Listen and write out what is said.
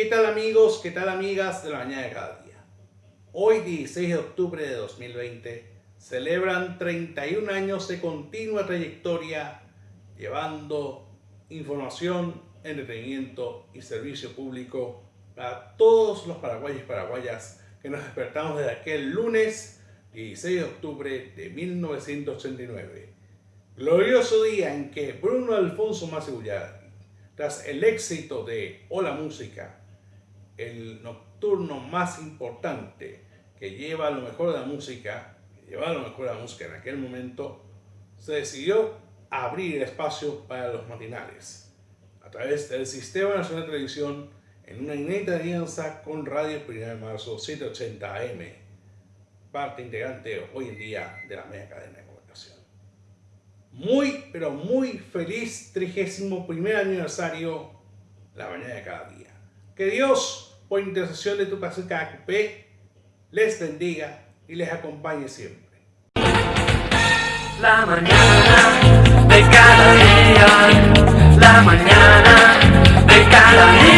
¿Qué tal amigos? ¿Qué tal amigas de la mañana de cada día? Hoy 16 de octubre de 2020 celebran 31 años de continua trayectoria llevando información, entretenimiento y servicio público a todos los paraguayos y paraguayas que nos despertamos desde aquel lunes 16 de octubre de 1989. Glorioso día en que Bruno Alfonso Massigullar tras el éxito de Hola Música, el nocturno más importante que lleva lo mejor de la música, que lleva lo mejor de la música en aquel momento, se decidió abrir el espacio para los matinales a través del Sistema Nacional de Televisión en una inédita alianza con Radio 1 de Marzo 780 AM, parte integrante hoy en día de la media cadena muy, pero muy feliz 31 aniversario la mañana de cada día. Que Dios, por intercesión de tu paciente AQP, les bendiga y les acompañe siempre. La mañana de cada día, la mañana de cada día.